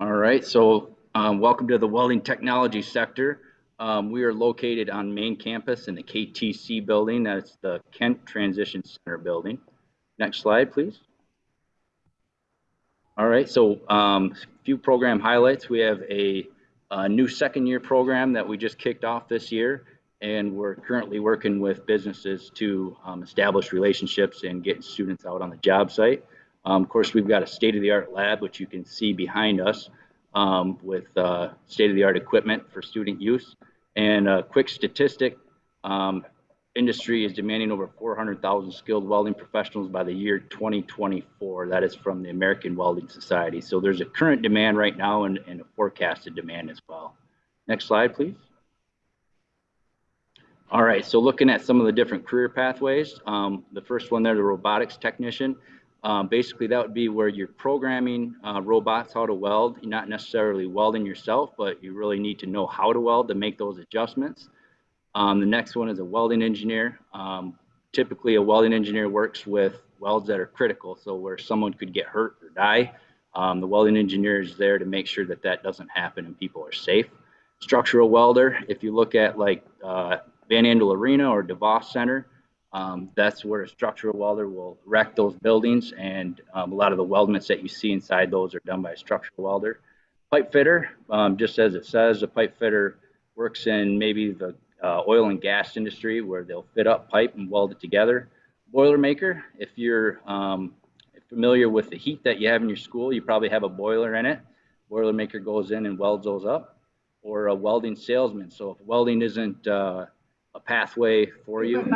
All right, so um, welcome to the welding technology sector. Um, we are located on main campus in the KTC building. That's the Kent Transition Center building. Next slide, please. All right, so a um, few program highlights. We have a, a, new second year program that we just kicked off this year, and we're currently working with businesses to um, establish relationships and get students out on the job site. Um, of course, we've got a state-of-the-art lab, which you can see behind us, um, with uh, state-of-the-art equipment for student use. And a quick statistic, um, industry is demanding over 400,000 skilled welding professionals by the year 2024. That is from the American Welding Society. So there's a current demand right now and, and a forecasted demand as well. Next slide, please. All right, so looking at some of the different career pathways, um, the first one there, the robotics technician. Um, basically, that would be where you're programming uh, robots how to weld. You're not necessarily welding yourself, but you really need to know how to weld to make those adjustments. Um, the next one is a welding engineer. Um, typically, a welding engineer works with welds that are critical, so where someone could get hurt or die. Um, the welding engineer is there to make sure that that doesn't happen and people are safe. Structural welder, if you look at like uh, Van Andel Arena or DeVos Center, um, that's where a structural welder will wreck those buildings, and um, a lot of the weldments that you see inside those are done by a structural welder. Pipe fitter, um, just as it says, a pipe fitter works in maybe the uh, oil and gas industry where they'll fit up pipe and weld it together. Boilermaker, if you're um, familiar with the heat that you have in your school, you probably have a boiler in it. Boilermaker goes in and welds those up. Or a welding salesman. So if welding isn't uh, a pathway for you.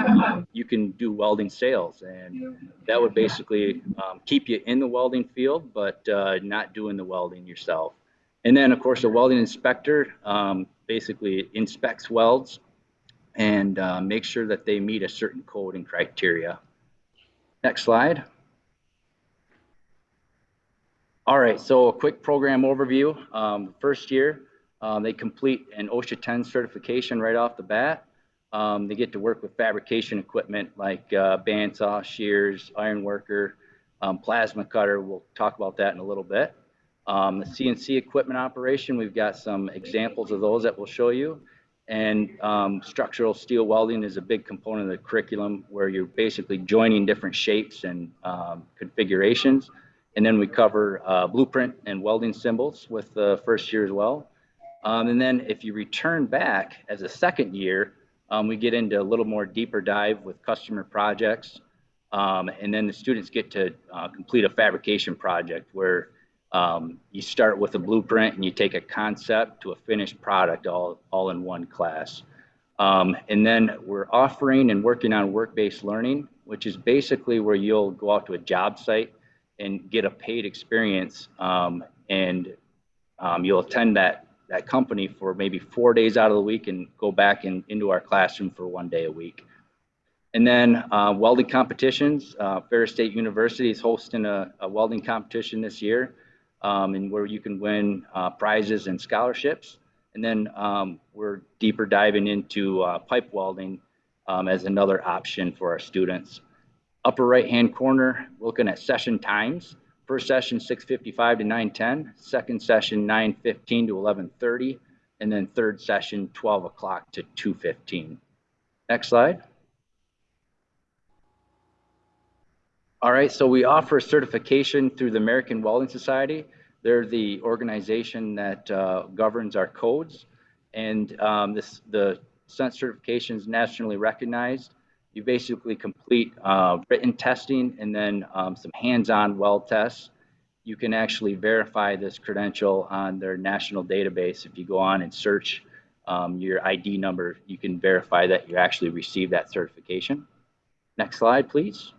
you can do welding sales, and that would basically um, keep you in the welding field, but uh, not doing the welding yourself. And then, of course, a welding inspector um, basically inspects welds and uh, makes sure that they meet a certain code and criteria. Next slide. All right, so a quick program overview. Um, first year, um, they complete an OSHA 10 certification right off the bat. Um, they get to work with fabrication equipment like uh, bandsaw, shears, iron worker, um, plasma cutter. We'll talk about that in a little bit. Um, the CNC equipment operation, we've got some examples of those that we'll show you. And um, structural steel welding is a big component of the curriculum where you're basically joining different shapes and um, configurations. And then we cover uh, blueprint and welding symbols with the first year as well. Um, and then if you return back as a second year, um, we get into a little more deeper dive with customer projects. Um, and then the students get to uh, complete a fabrication project where um, you start with a blueprint and you take a concept to a finished product all, all in one class. Um, and then we're offering and working on work-based learning, which is basically where you'll go out to a job site and get a paid experience um, and um, you'll attend that that company for maybe four days out of the week and go back in, into our classroom for one day a week. And then uh, welding competitions. Uh, Ferris State University is hosting a, a welding competition this year, um, and where you can win uh, prizes and scholarships. And then um, we're deeper diving into uh, pipe welding um, as another option for our students. Upper right hand corner, looking at session times. First session 6:55 to 9:10, second session 9:15 to 11:30, and then third session 12 o'clock to 2:15. Next slide. All right, so we offer certification through the American Welding Society. They're the organization that uh, governs our codes, and um, this the certification is nationally recognized you basically complete uh, written testing and then um, some hands-on weld tests. You can actually verify this credential on their national database. If you go on and search um, your ID number, you can verify that you actually received that certification. Next slide, please.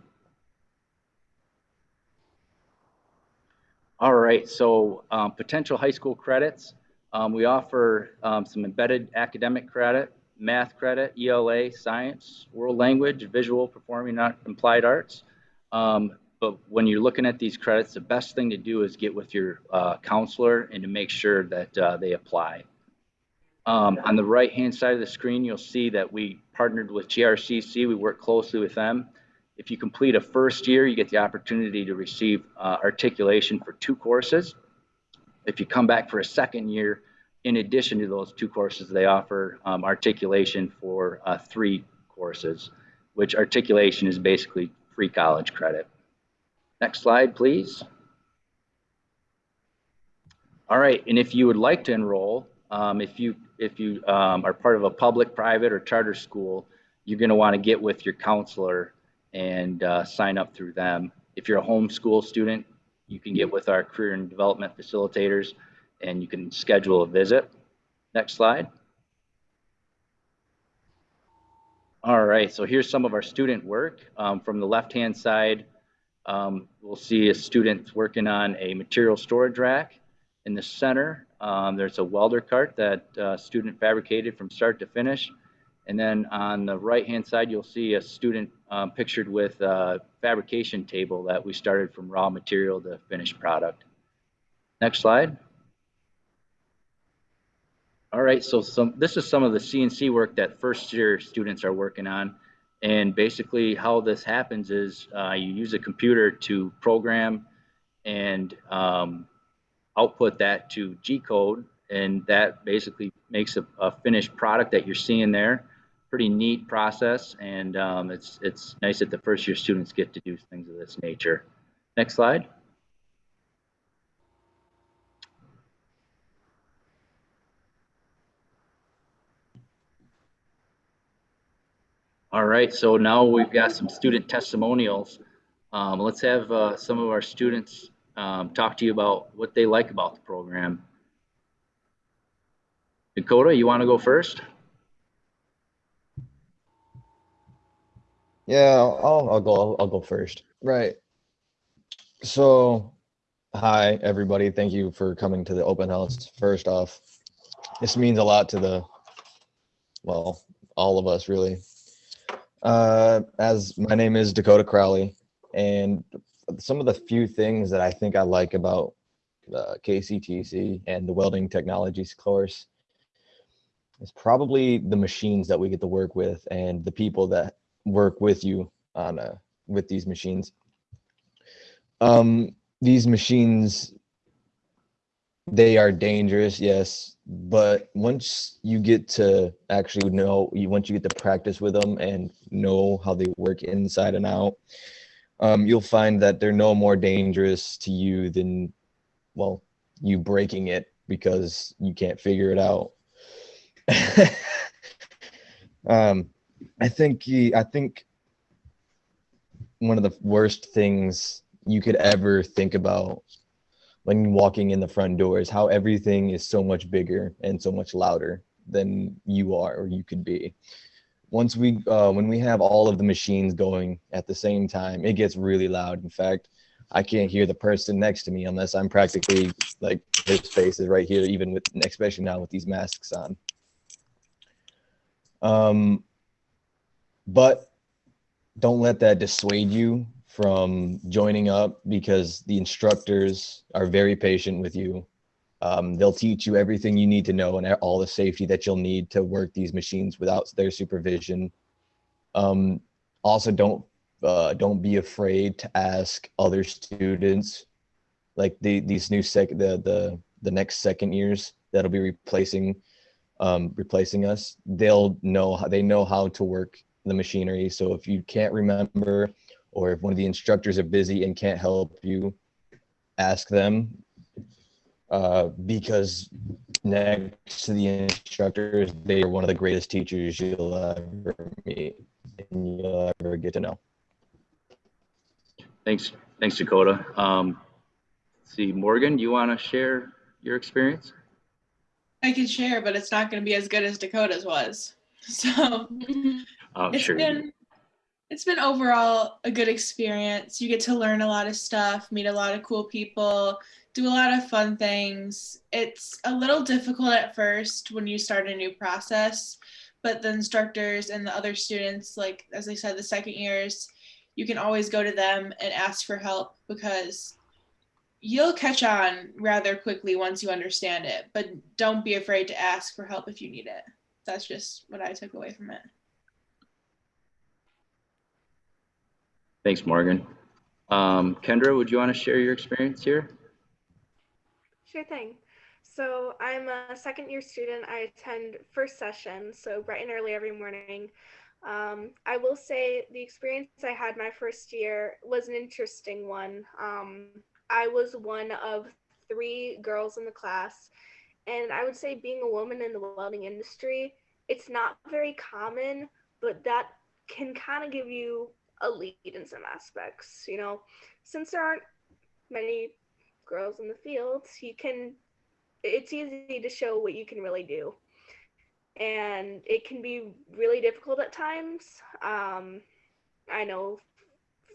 All right, so um, potential high school credits. Um, we offer um, some embedded academic credit math credit, ELA, science, world language, visual, performing, not applied arts. Um, but when you're looking at these credits, the best thing to do is get with your uh, counselor and to make sure that uh, they apply. Um, on the right hand side of the screen, you'll see that we partnered with GRCC. We work closely with them. If you complete a first year, you get the opportunity to receive uh, articulation for two courses. if you come back for a second year, in addition to those two courses, they offer um, articulation for uh, three courses, which articulation is basically free college credit. Next slide, please. All right, and if you would like to enroll, um, if you if you um, are part of a public, private, or charter school, you're going to want to get with your counselor and uh, sign up through them. If you're a homeschool student, you can get with our career and development facilitators and you can schedule a visit. Next slide. All right, so here's some of our student work. Um, from the left-hand side, um, we'll see a student working on a material storage rack. In the center, um, there's a welder cart that uh, student fabricated from start to finish. And then on the right-hand side, you'll see a student um, pictured with a fabrication table that we started from raw material to finished product. Next slide. All right, so some, this is some of the CNC work that first year students are working on. And basically how this happens is uh, you use a computer to program and um, output that to G-code. And that basically makes a, a, finished product that you're seeing there. Pretty neat process. And um, it's, it's nice that the first year students get to do things of this nature. Next slide. All right, so now we've got some student testimonials. Um, let's have uh, some of our students um, talk to you about what they like about the program. Dakota, you want to go first? Yeah, I'll, I'll go. I'll, I'll go first. Right. So, hi everybody. Thank you for coming to the open house. First off, this means a lot to the, well, all of us really. Uh, as my name is Dakota Crowley, and some of the few things that I think I like about the KCTC and the welding technologies course is probably the machines that we get to work with and the people that work with you on uh, with these machines. Um, these machines, they are dangerous, yes, but once you get to actually know you once you get to practice with them and know how they work inside and out um, you'll find that they're no more dangerous to you than well you breaking it because you can't figure it out. Um, i think i think one of the worst things you could ever think about when walking in the front doors, how everything is so much bigger and so much louder than you are or you could be. Once we, uh, when we have all of the machines going at the same time, it gets really loud. In fact, I can't hear the person next to me unless I'm practically like his face is right here, even with, especially now with these masks on. Um, but don't let that dissuade you from joining up because the instructors are very patient with you. Um, they'll teach you everything you need to know and all the safety that you'll need to work these machines without their supervision. Um, also, don't uh, don't be afraid to ask other students, like the these new sec the the the next second years that'll be replacing um, replacing us. They'll know how they know how to work the machinery. So if you can't remember or if one of the instructors are busy and can't help you, ask them. Uh, because next to the instructors, they are one of the greatest teachers you'll ever meet and you'll ever get to know. Thanks, thanks, Dakota. Um, see, Morgan, do you want to share your experience? I can share, but it's not going to be as good as Dakota's was. So oh, it's sure. been it's been overall a good experience. You get to learn a lot of stuff, meet a lot of cool people, do a lot of fun things. It's a little difficult at first when you start a new process, but the instructors and the other students, like as I said, the second years, you can always go to them and ask for help because you'll catch on rather quickly once you understand it, but don't be afraid to ask for help if you need it. That's just what I took away from it. Thanks, Morgan. Um, Kendra, would you want to share your experience here? Sure thing. So I'm a second year student. I attend first session, so bright and early every morning. Um, I will say the experience I had my first year was an interesting one. Um, I was one of three girls in the class, and I would say being a woman in the welding industry, it's not very common, but that can kind of give you a lead in some aspects. You know, since there aren't many girls in the field, you can it's easy to show what you can really do. And it can be really difficult at times. Um, I know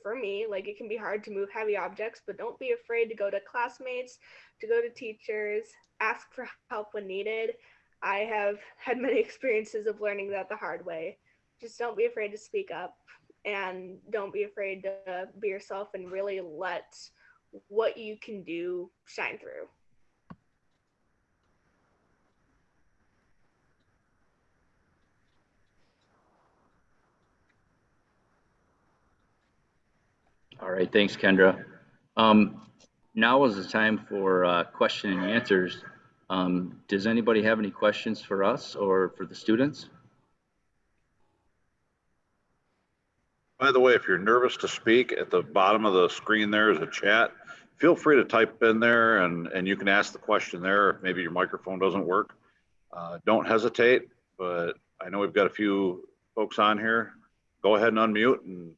for me, like it can be hard to move heavy objects, but don't be afraid to go to classmates, to go to teachers, ask for help when needed. I have had many experiences of learning that the hard way. Just don't be afraid to speak up and don't be afraid to be yourself and really let what you can do shine through. All right, thanks, Kendra. Um, now is the time for uh, question and answers. Um, does anybody have any questions for us or for the students? By the way, if you're nervous to speak, at the bottom of the screen there is a chat. Feel free to type in there and, and you can ask the question there if maybe your microphone doesn't work. Uh, don't hesitate, but I know we've got a few folks on here. Go ahead and unmute and,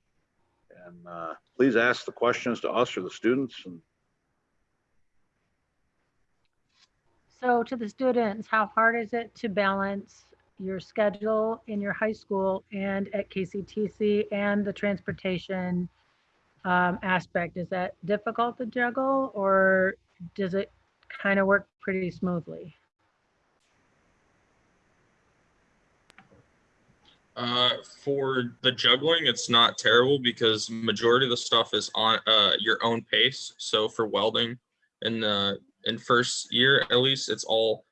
and uh, please ask the questions to us or the students. And So to the students, how hard is it to balance your schedule in your high school and at KCTC and the transportation um, aspect? Is that difficult to juggle or does it kind of work pretty smoothly? Uh, for the juggling, it's not terrible because majority of the stuff is on uh, your own pace. So for welding in the in first year, at least, it's all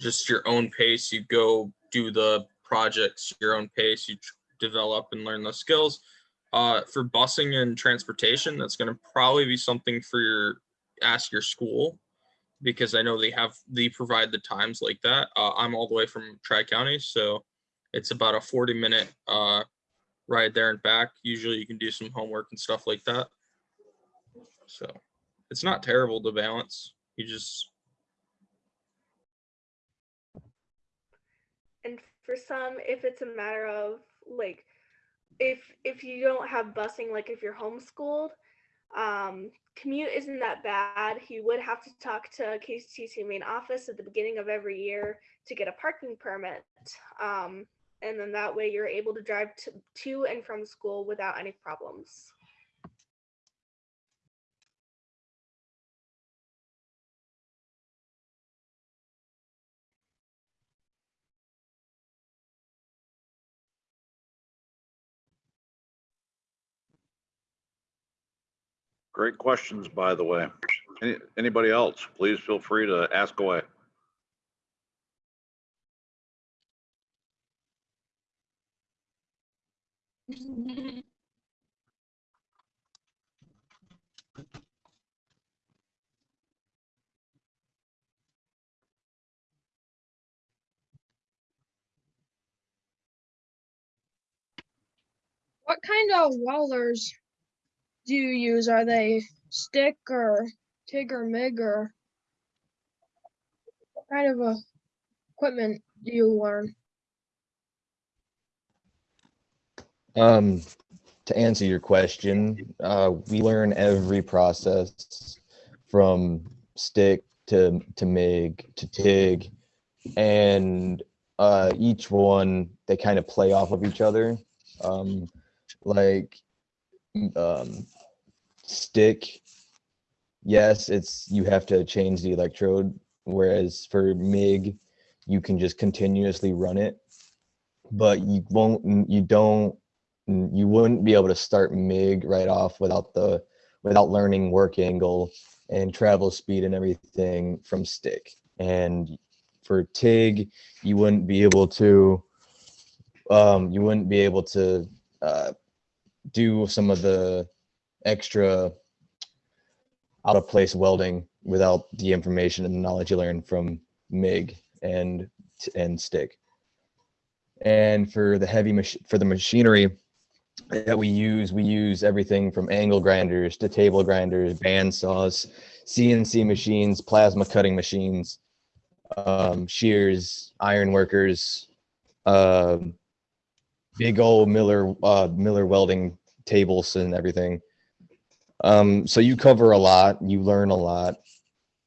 just your own pace. You go do the projects your own pace. You develop and learn those skills. Uh, for busing and transportation, that's going to probably be something for your ask your school because I know they have they provide the times like that. Uh, I'm all the way from Tri County, so it's about a 40 minute uh, ride there and back. Usually you can do some homework and stuff like that. So it's not terrible to balance. You just and for some if it's a matter of like if if you don't have busing like if you're homeschooled um commute isn't that bad. You would have to talk to kctc main office at the beginning of every year to get a parking permit um and then that way you're able to drive to, to and from school without any problems great questions, by the way. Any, anybody else, please feel free to ask away. What kind of welders do you use? Are they stick or TIG or MIG or what kind of uh, equipment do you learn? Um, to answer your question, uh, we learn every process from stick to, to MIG to TIG. And uh, each one, they kind of play off of each other. Um, like um, stick, yes, it's you have to change the electrode. Whereas for MIG, you can just continuously run it, but you won't, you don't you wouldn't be able to start MIG right off without the without learning work angle and travel speed and everything from stick. And for TIG, you wouldn't be able to um, you wouldn't be able to uh, do some of the extra out of place welding without the information and the knowledge you learn from MIG and and stick. And for the heavy mach- for the machinery that we use, we use everything from angle grinders to table grinders, band saws, CNC machines, plasma cutting machines, um, shears, iron workers, um, big old Miller uh, Miller welding tables and everything. Um, so you cover a lot, you learn a lot.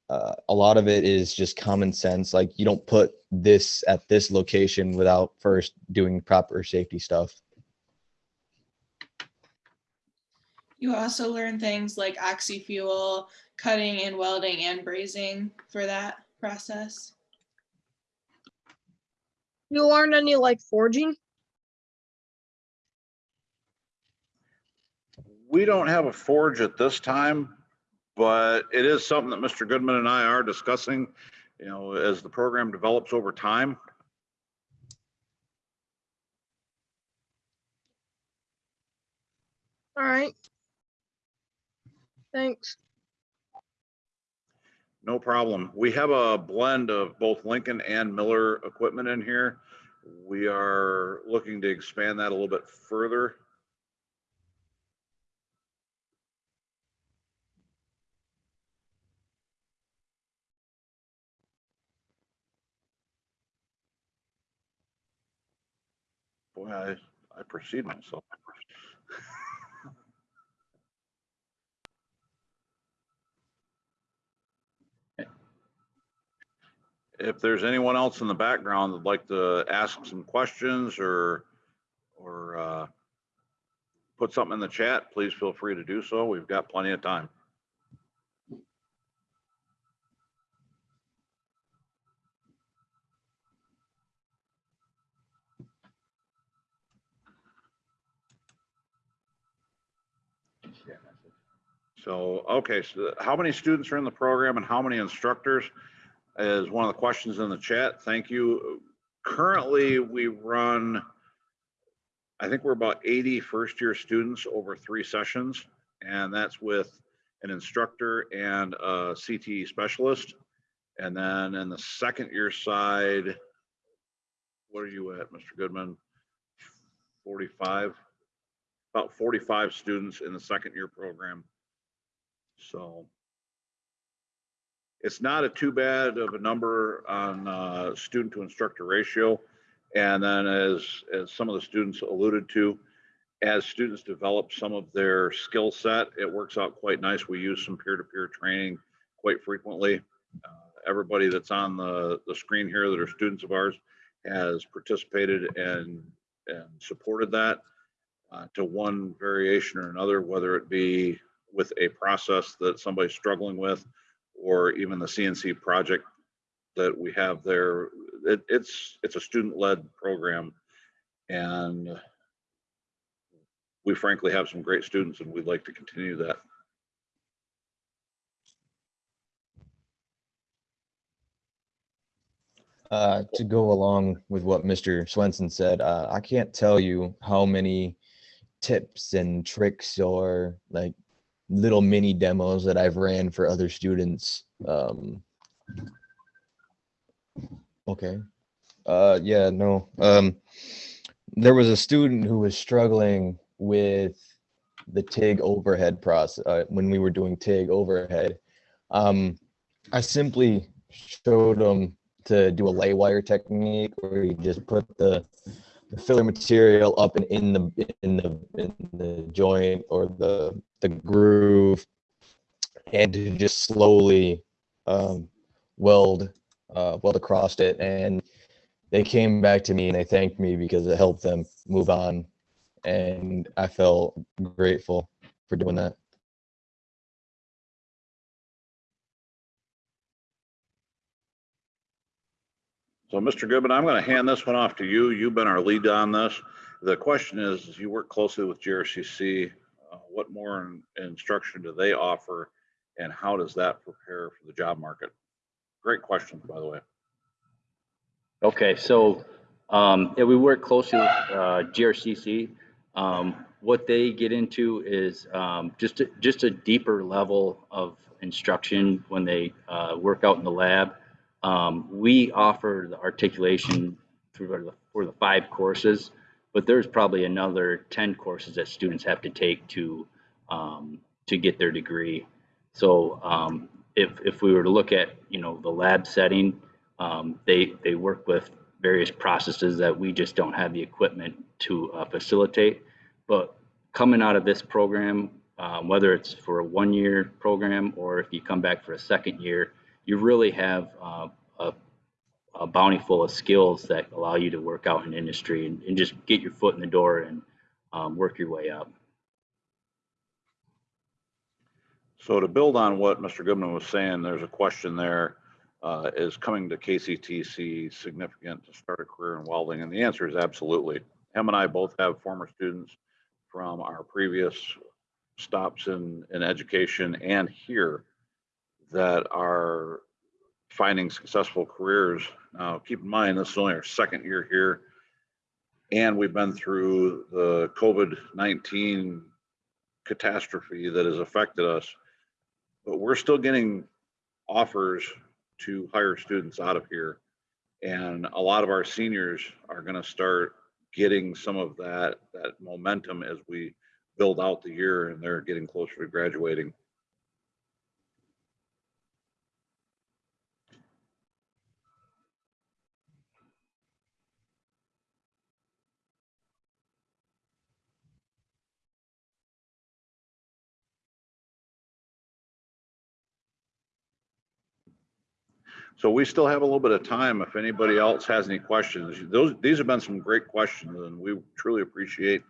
Uh, a lot of it is just common sense. Like you don't put this at this location without first doing proper safety stuff. You also learn things like oxy-fuel, cutting and welding and brazing for that process. You learn any like forging? We don't have a forge at this time, but it is something that Mr. Goodman and I are discussing, you know, as the program develops over time. All right. Thanks. No problem. We have a blend of both Lincoln and Miller equipment in here. We are looking to expand that a little bit further. I, I proceed myself. If there's anyone else in the background that'd like to ask some questions or, or, uh, put something in the chat, please feel free to do so. We've got plenty of time. So, okay, so how many students are in the program and how many instructors is one of the questions in the chat. Thank you. Currently, we run, I think we're about 80 first-year students over three sessions, and that's with an instructor and a CTE specialist. And then in the second year side, what are you at, Mr. Goodman? 45? About 45 students in the second year program. So it's not a too bad of a number on uh, student to instructor ratio. And then as, as some of the students alluded to, as students develop some of their skill set, it works out quite nice. We use some peer-to-peer training quite frequently. Uh, Everybody that's on the, the screen here that are students of ours has participated and, and supported that uh, to one variation or another, whether it be with a process that somebody's struggling with or even the CNC project that we have there. It, it's it's a student-led program, and we frankly have some great students, and we'd like to continue that. Uh, to go along with what Mr. Swenson said, uh, I can't tell you how many tips and tricks or like little mini demos that I've ran for other students. Um, okay. Uh, yeah, no. Um, there was a student who was struggling with the TIG overhead process uh, when we were doing TIG overhead. Um, I simply showed him to do a lay wire technique where you just put the, the filler material up and in the in the in the joint or the the groove and to just slowly um, weld uh, weld across it. And they came back to me and they thanked me because it helped them move on. And i felt grateful for doing that So, Mr. Goodman, I'm going to hand this one off to you. You've been our lead on this. The question is, you work closely with GRCC. Uh, what more in- instruction do they offer, and how does that prepare for the job market? Great question, by the way. Okay, so, um, yeah, we work closely with, uh, GRCC. Um, what they get into is, um, just, a- just a deeper level of, instruction when they uh, work out in the lab. Um, we offer the articulation through the, for the five courses, but there's probably another 10 courses that students have to take to um, to get their degree. So um, if, if we were to look at, you know, the lab setting, um, they, they work with various processes that we just don't have the equipment to uh, facilitate. But coming out of this program, um, whether it's for a one-year program or if you come back for a second year, you really have uh, a, a bounty full of skills that allow you to work out in industry and, and just get your foot in the door and um, work your way up. So to build on what Mr. Goodman was saying, there's a question there. Uh, is coming to KCTC significant to start a career in welding? And the answer is absolutely. Em and I both have former students from our previous stops in, in education and here that are finding successful careers. Now, keep in mind, this is only our second year here. And we've been through the COVID-19 catastrophe that has affected us. But we're still getting offers to hire students out of here. And a lot of our seniors are gonna start getting some of that, that momentum as we build out the year and they're getting closer to graduating. So we still have a little bit of time. If anybody else has any questions, those, these have been some great questions and we truly appreciate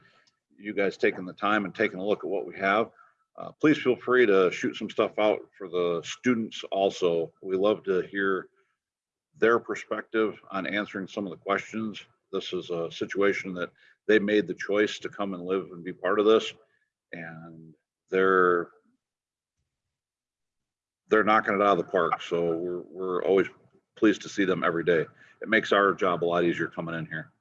you guys taking the time and taking a look at what we have. Uh, please feel free to shoot some stuff out for the students also. We love to hear their perspective on answering some of the questions. This is a situation that they made the choice to come and live and be part of this. And they're they're knocking it out of the park. So we're, we're always pleased to see them every day. It makes our job a lot easier coming in here.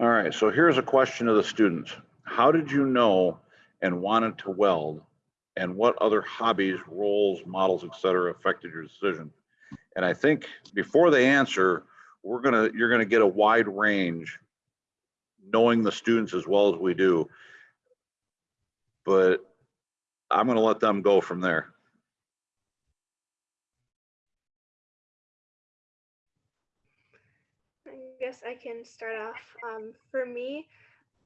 All right, so here's a question to the students. How did you know and wanted to weld? And what other hobbies, roles, models, et cetera, affected your decision? And I think before they answer, we're gonna, you're gonna get a wide range, knowing the students as well as we do. But I'm gonna let them go from there. Guess I can start off. Um, for me,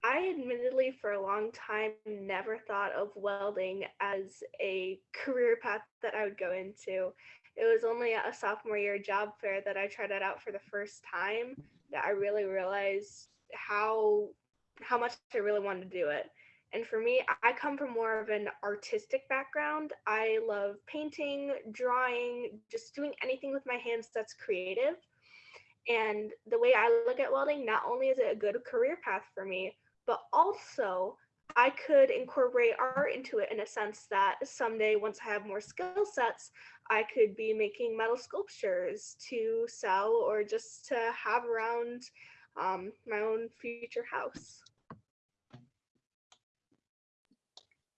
I admittedly for a long time never thought of welding as a career path that I would go into. It was only at a sophomore year job fair that I tried it out for the first time that I really realized how how much I really wanted to do it. And for me, I come from more of an artistic background. I love painting, drawing, just doing anything with my hands that's creative. And the way I look at welding, not only is it a good career path for me, but also I could incorporate art into it in a sense that someday, once I have more skill sets, I could be making metal sculptures to sell or just to have around um, my own future house.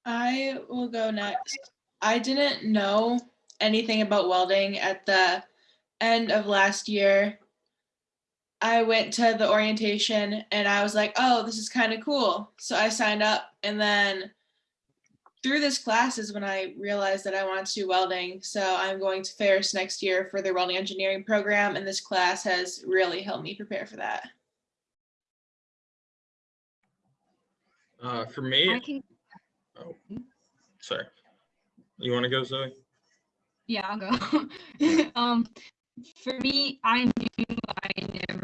I will go next. I didn't know anything about welding at the end of last year. I went to the orientation and I was like, oh, this is kind of cool. So I signed up and then through this class is when I realized that I wanted to do welding. So I'm going to Ferris next year for their welding engineering program and this class has really helped me prepare for that. Uh, for me, I can, oh, sorry. You want to go, Zoe? yeah, I'll go. um, for me, I knew I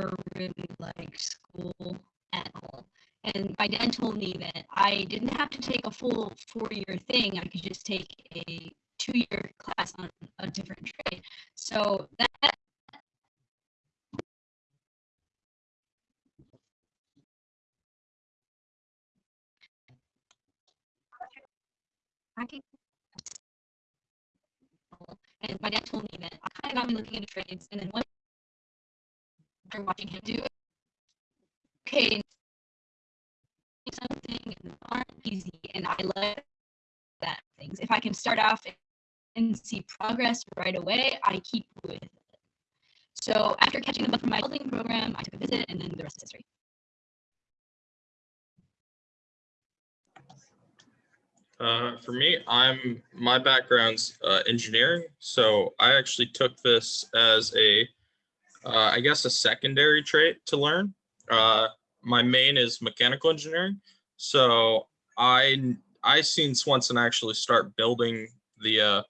never really liked school at all. And by dental me that I didn't have to take a full four year thing. I could just take a two year class on a different trade. So that and my dad told me that I kind of got me looking into trades, and then one after watching him do it, okay, something aren't easy, and I like that things. If I can start off and see progress right away, I keep with it. So after catching the bug from my building program, I took a visit, and then the rest is history. Uh, for me, I'm my background's uh, engineering, so I actually took this as a, uh, I guess, a secondary trait to learn. Uh, my main is mechanical engineering, so I I seen Swenson actually start building the uh,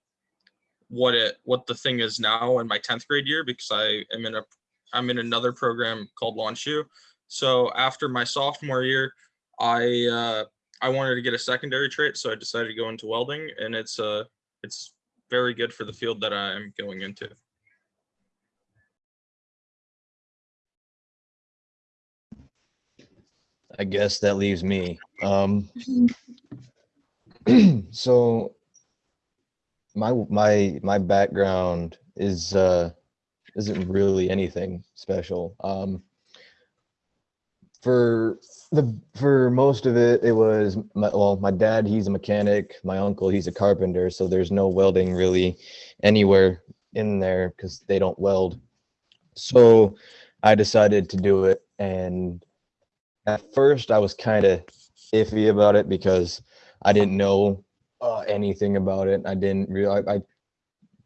what it what the thing is now in my 10th grade year because I am in a I'm in another program called Launch U. So after my sophomore year, I uh, I wanted to get a secondary trait, so I decided to go into welding, and it's uh it's very good for the field that I'm going into. I guess that leaves me. Um, so my my my background is uh isn't really anything special. Um, for the for most of it, it was my, well, my dad he's a mechanic, my uncle he's a carpenter, so there's no welding really anywhere in there because they don't weld. So I decided to do it, and at first I was kind of iffy about it because I didn't know uh, anything about it. I didn't realize I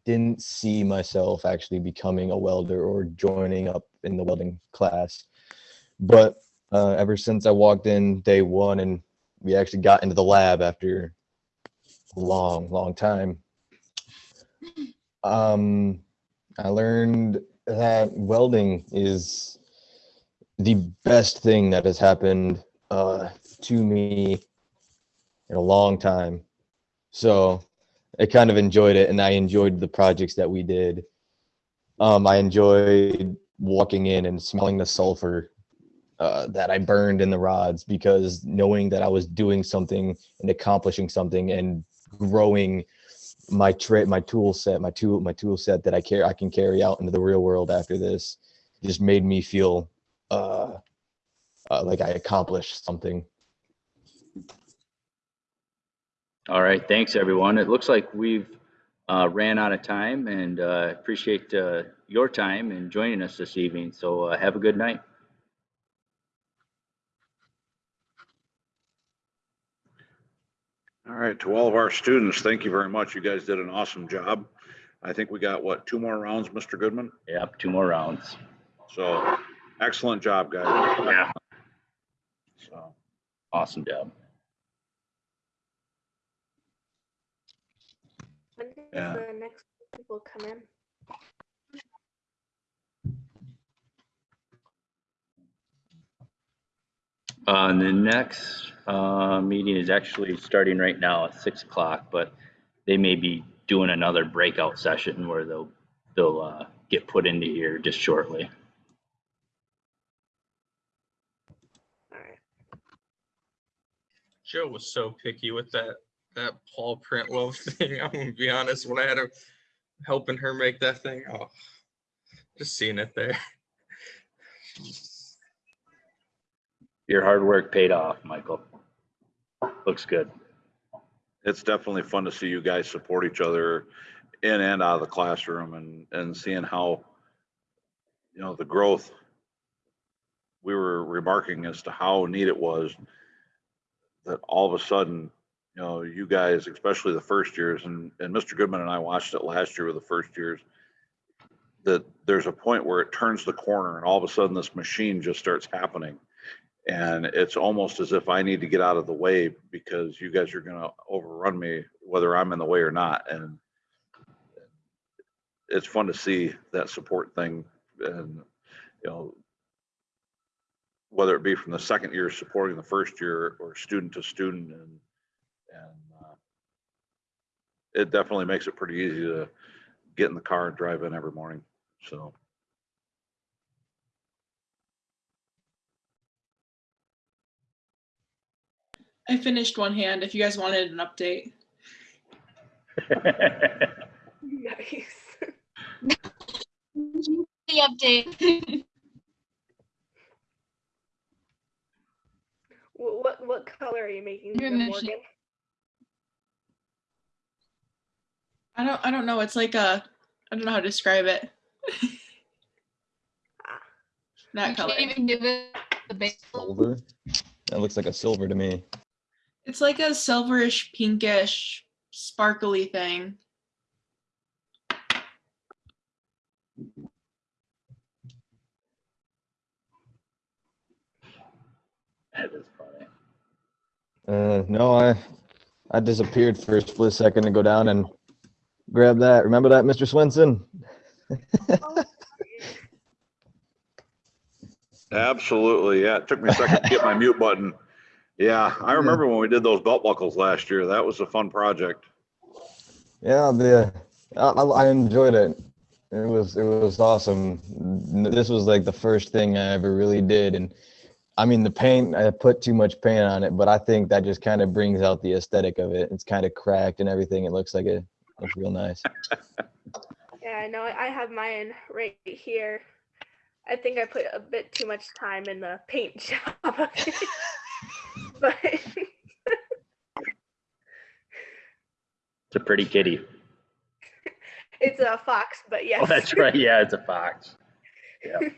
didn't see myself actually becoming a welder or joining up in the welding class. But uh, ever since I walked in day one and we actually got into the lab after a long, long time, um, I learned that welding is the best thing that has happened uh, to me in a long time. So I kind of enjoyed it and I enjoyed the projects that we did. Um, I enjoyed walking in and smelling the sulfur uh, that I burned in the rods because knowing that I was doing something and accomplishing something and growing my trait, my tool set, my tool, my tool set that I care, I can carry out into the real world after this just made me feel uh, uh, like I accomplished something. All right, thanks, everyone. It looks like we've uh, ran out of time and uh, appreciate uh, your time and joining us this evening. So uh, have a good night. All right, to all of our students, thank you very much. You guys did an awesome job. I think we got, what, two more rounds, Mr. Goodman? Yep, two more rounds. So excellent job, guys. Yeah. So, Awesome job. When does Yeah. the next people come in? Uh, the next uh, meeting is actually starting right now at six o'clock, but they may be doing another breakout session where they'll they'll uh, get put into here just shortly. All right. Joe was so picky with that that Paul print love thing. I'm gonna be honest, when I had her helping her make that thing, oh, just seeing it there. Your hard work paid off, Michael. Looks good. it's definitely fun to see you guys support each other in and out of the classroom and, and seeing how, you know, the growth. We were remarking as to how neat it was that all of a sudden, you know, you guys, especially the first years, and, and Mr. Goodman and I watched it last year with the first years, that there's a point where it turns the corner and all of a sudden this machine just starts happening. And it's almost as if I need to get out of the way because you guys are gonna overrun me, whether I'm in the way or not. And it's fun to see that support thing and, you know, whether it be from the second year supporting the first year or student to student and, and uh, it definitely makes it pretty easy to get in the car and drive in every morning. So. I finished one hand if you guys wanted an update. Nice. The update. What what color are you making Your them. Morgan? I don't I don't know. It's like a I don't know how to describe it. Ah. that You color. can't even give it the base. Silver? That looks like a silver to me. It's like a silverish pinkish sparkly thing. That is funny. Uh, no, I I disappeared for a split second to go down and grab that. Remember that, Mr. Swenson? Absolutely, yeah. It took me a second to get my mute button. Yeah, I remember when we did those belt buckles last year. That was a fun project. Yeah, the I, I I enjoyed it. It was it was awesome. This was like the first thing I ever really did, and I mean the paint. I put too much paint on it, but I think that just kind of brings out the aesthetic of it. It's kind of cracked and everything. It looks like it looks real nice. Yeah, I know. I have mine right here. I think I put a bit too much time in the paint job. but It's a pretty kitty. it's a fox, but oh, yes. Oh, that's right. Yeah, it's a fox. Yeah.